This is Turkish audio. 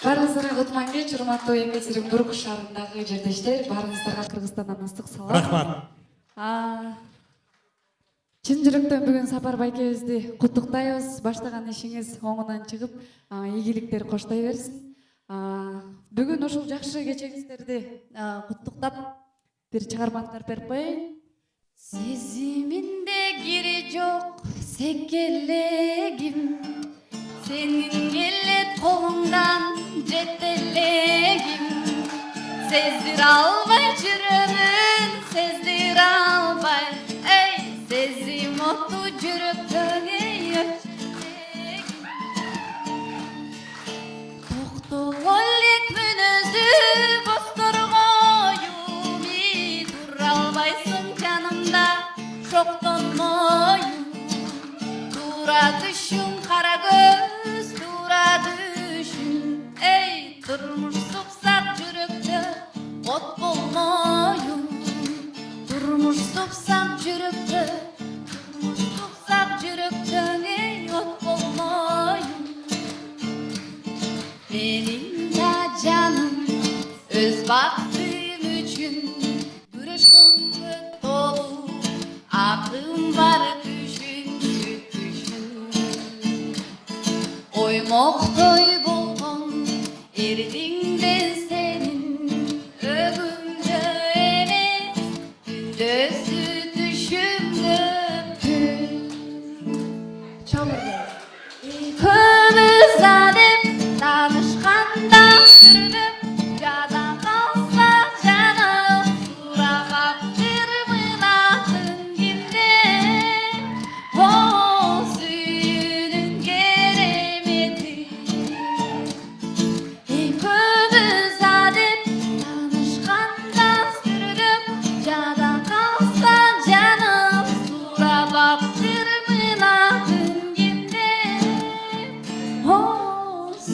баарыңыздарга кутман кеч урматтуу екатеринбург шаарындагы жердештер баарыңыздарга кыргызстандан ыстык салам. Рахмат. Чын жүрөктөн бүгүн сапар байкебизди куттуктайбыз баштаган ишиңиз оңунан чыгып ийгиликтер коштой берсин. Бүгүн ушул жакшы кечеңиздерди куттуктап бир чыгарманы тарп берип коеюн. Сезиминде кири жок секелегим Hasretlerim Sezdir albay cürümün Sezdir albay. Ey sezi mutlu cürüp dönüyor Buktu vollek münüzü Dur albaysın canımda Şoktan moyum Dura düşün karagöz tutsam cürüktü Tutsam cürüktü ne yok olmayın? Benim de canım öz baktığım için Kırışkınlık dolu aklım var düşün düşün. Oymak doyup Düzü düşündüm Çamurda Kımızlanıp Danışkandan sürdüm